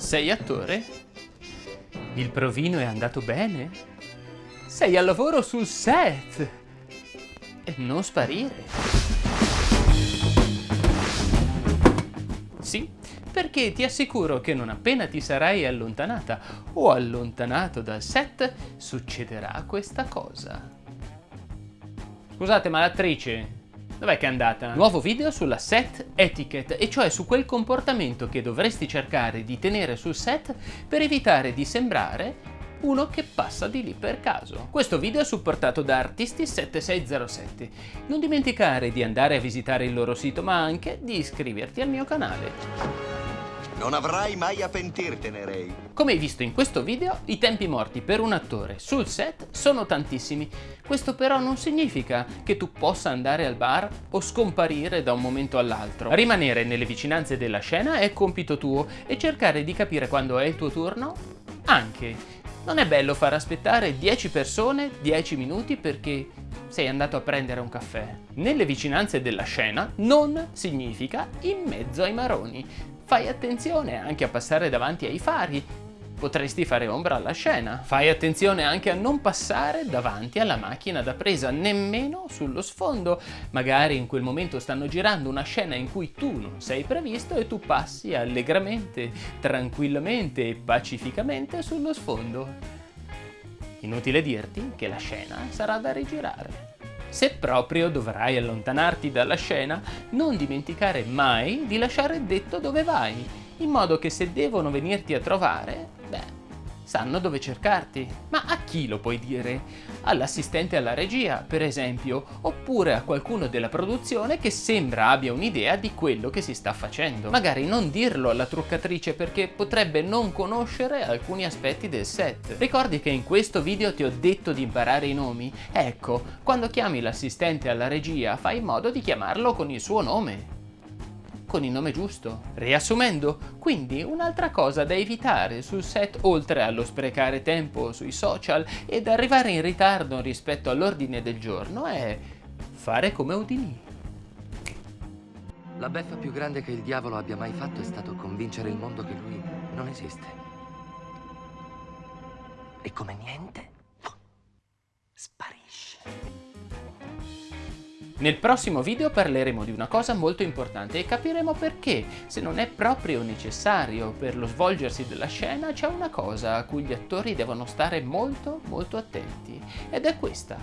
Sei attore? Il provino è andato bene? Sei al lavoro sul set! E non sparire! Sì, perché ti assicuro che non appena ti sarai allontanata o allontanato dal set, succederà questa cosa. Scusate, ma l'attrice Dov'è che è andata? Nuovo video sulla set etiquette, e cioè su quel comportamento che dovresti cercare di tenere sul set per evitare di sembrare uno che passa di lì per caso. Questo video è supportato da Artisti7607. Non dimenticare di andare a visitare il loro sito, ma anche di iscriverti al mio canale. Non avrai mai a pentirtene, Ray. Come hai visto in questo video, i tempi morti per un attore sul set sono tantissimi. Questo però non significa che tu possa andare al bar o scomparire da un momento all'altro. Rimanere nelle vicinanze della scena è compito tuo e cercare di capire quando è il tuo turno anche. Non è bello far aspettare 10 persone 10 minuti perché sei andato a prendere un caffè. Nelle vicinanze della scena non significa in mezzo ai maroni. Fai attenzione anche a passare davanti ai fari, potresti fare ombra alla scena. Fai attenzione anche a non passare davanti alla macchina da presa, nemmeno sullo sfondo. Magari in quel momento stanno girando una scena in cui tu non sei previsto e tu passi allegramente, tranquillamente e pacificamente sullo sfondo. Inutile dirti che la scena sarà da rigirare. Se proprio dovrai allontanarti dalla scena, non dimenticare mai di lasciare detto dove vai, in modo che se devono venirti a trovare, sanno dove cercarti. Ma a chi lo puoi dire? All'assistente alla regia, per esempio, oppure a qualcuno della produzione che sembra abbia un'idea di quello che si sta facendo. Magari non dirlo alla truccatrice perché potrebbe non conoscere alcuni aspetti del set. Ricordi che in questo video ti ho detto di imparare i nomi? Ecco, quando chiami l'assistente alla regia fai in modo di chiamarlo con il suo nome con il nome giusto. Riassumendo, quindi un'altra cosa da evitare sul set oltre allo sprecare tempo sui social ed arrivare in ritardo rispetto all'ordine del giorno è fare come Udini. La beffa più grande che il diavolo abbia mai fatto è stato convincere il mondo che lui non esiste. E come niente, Nel prossimo video parleremo di una cosa molto importante e capiremo perché, se non è proprio necessario per lo svolgersi della scena, c'è una cosa a cui gli attori devono stare molto molto attenti, ed è questa.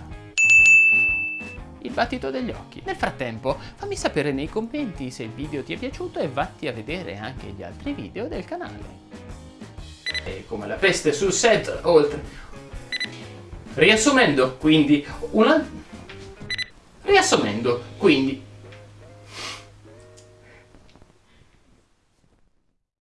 Il battito degli occhi. Nel frattempo, fammi sapere nei commenti se il video ti è piaciuto e vatti a vedere anche gli altri video del canale. E come la peste sul set, oltre... Riassumendo, quindi, una Riassumendo, quindi,